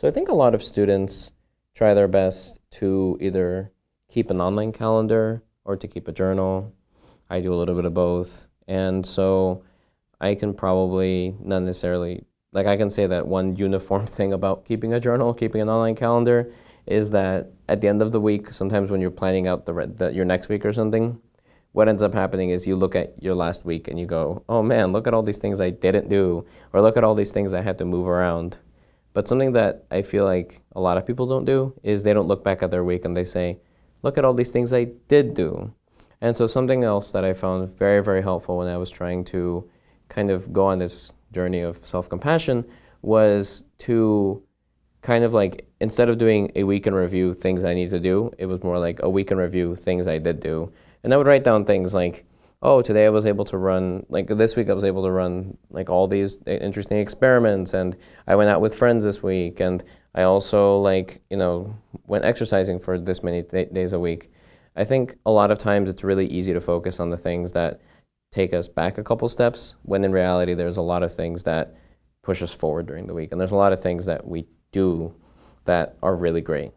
So I think a lot of students try their best to either keep an online calendar or to keep a journal. I do a little bit of both. And so I can probably not necessarily, like I can say that one uniform thing about keeping a journal, keeping an online calendar, is that at the end of the week, sometimes when you're planning out the, the your next week or something, what ends up happening is you look at your last week and you go, oh man, look at all these things I didn't do, or look at all these things I had to move around. But something that I feel like a lot of people don't do is they don't look back at their week and they say, look at all these things I did do. And so something else that I found very, very helpful when I was trying to kind of go on this journey of self-compassion was to kind of like, instead of doing a week in review things I need to do, it was more like a week in review things I did do. And I would write down things like, oh, today I was able to run, like this week I was able to run like all these uh, interesting experiments and I went out with friends this week and I also like, you know, went exercising for this many days a week. I think a lot of times it's really easy to focus on the things that take us back a couple steps when in reality there's a lot of things that push us forward during the week and there's a lot of things that we do that are really great.